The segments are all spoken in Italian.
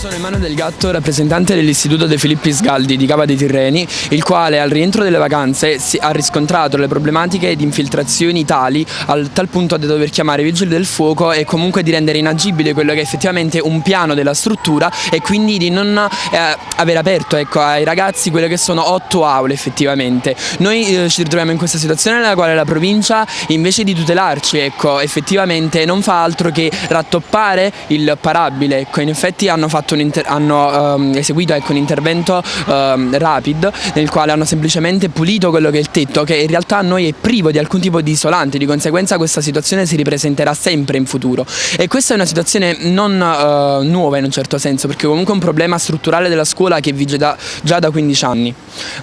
sono Emanuele Del Gatto, rappresentante dell'Istituto De Filippi Sgaldi di Cava dei Tirreni, il quale al rientro delle vacanze ha riscontrato le problematiche di infiltrazioni tali al tal punto da dover chiamare i vigili del fuoco e comunque di rendere inagibile quello che è effettivamente un piano della struttura e quindi di non eh, aver aperto ecco, ai ragazzi quelle che sono otto aule effettivamente. Noi eh, ci ritroviamo in questa situazione nella quale la provincia invece di tutelarci ecco, effettivamente non fa altro che rattoppare il parabile, ecco, in effetti hanno fatto hanno um, eseguito ecco, un intervento um, rapid nel quale hanno semplicemente pulito quello che è il tetto che in realtà a noi è privo di alcun tipo di isolante, di conseguenza questa situazione si ripresenterà sempre in futuro. E questa è una situazione non uh, nuova in un certo senso perché comunque è un problema strutturale della scuola che vige da, già da 15 anni.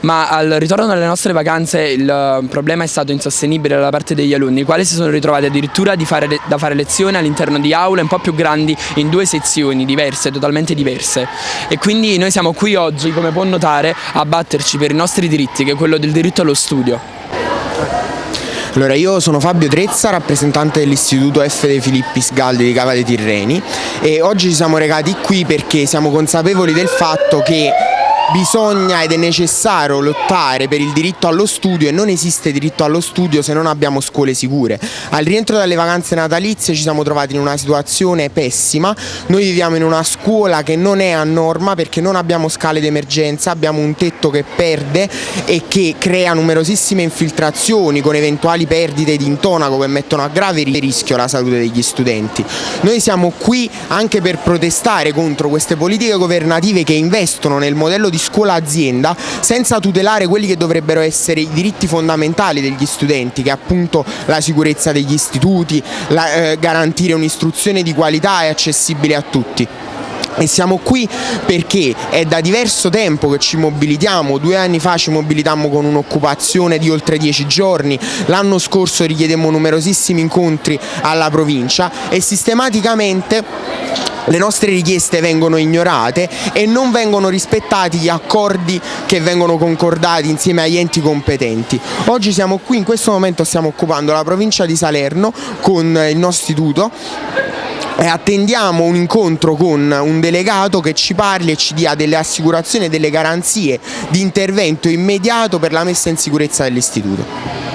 Ma al ritorno dalle nostre vacanze il problema è stato insostenibile da parte degli alunni i quali si sono ritrovati addirittura fare, da fare lezione all'interno di aule un po' più grandi in due sezioni diverse, totalmente diverse e quindi noi siamo qui oggi, come può notare, a batterci per i nostri diritti, che è quello del diritto allo studio. Allora, io sono Fabio Trezza, rappresentante dell'Istituto F. De Filippis Galdi di Cava dei Tirreni e oggi ci siamo recati qui perché siamo consapevoli del fatto che bisogna ed è necessario lottare per il diritto allo studio e non esiste diritto allo studio se non abbiamo scuole sicure. Al rientro dalle vacanze natalizie ci siamo trovati in una situazione pessima, noi viviamo in una scuola che non è a norma perché non abbiamo scale d'emergenza, abbiamo un tetto che perde e che crea numerosissime infiltrazioni con eventuali perdite di intonaco che mettono a grave rischio la salute degli studenti. Noi siamo qui anche per protestare contro queste politiche governative che investono nel modello di di scuola-azienda senza tutelare quelli che dovrebbero essere i diritti fondamentali degli studenti che è appunto la sicurezza degli istituti, la, eh, garantire un'istruzione di qualità e accessibile a tutti. E siamo qui perché è da diverso tempo che ci mobilitiamo, due anni fa ci mobilitammo con un'occupazione di oltre dieci giorni, l'anno scorso richiedemmo numerosissimi incontri alla provincia e sistematicamente le nostre richieste vengono ignorate e non vengono rispettati gli accordi che vengono concordati insieme agli enti competenti. Oggi siamo qui, in questo momento stiamo occupando la provincia di Salerno con il nostro istituto e attendiamo un incontro con un delegato che ci parli e ci dia delle assicurazioni e delle garanzie di intervento immediato per la messa in sicurezza dell'istituto.